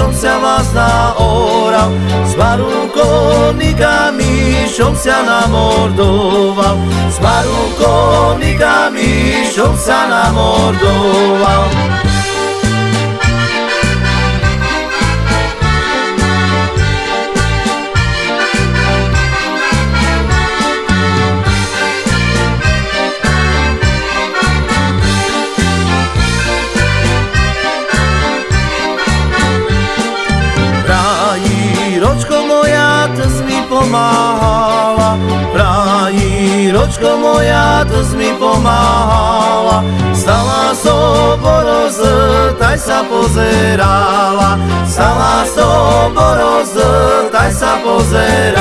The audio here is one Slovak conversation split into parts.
siomsiana zna orao Smarukovnika mi siomsiana mordovao Smarukovnika mi siomsiana mordovao pomáhala. Prají, ročko moja, to mi pomáhala. Stala so boroz, taj sa pozerala. Stala so boroz, taj sa pozerala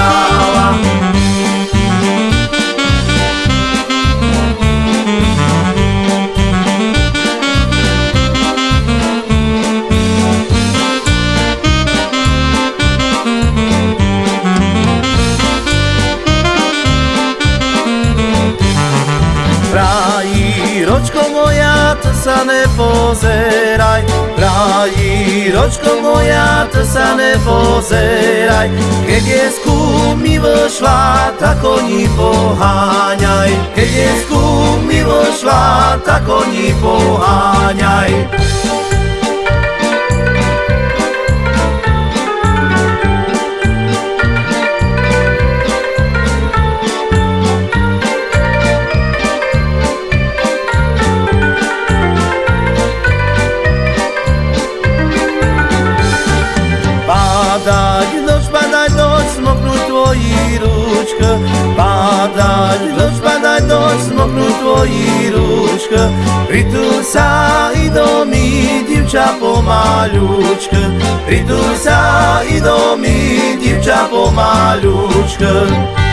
ročko moja, to sa nepozeraj. Prají, ročko moja, to sa nepozeraj. Keď je mi vošla, tak oni poháňaj. Keď je mi vošla, tak oni poháňaj sa i do mi, divča pomaľučka. Pritul sa i do mi, divča pomaľučka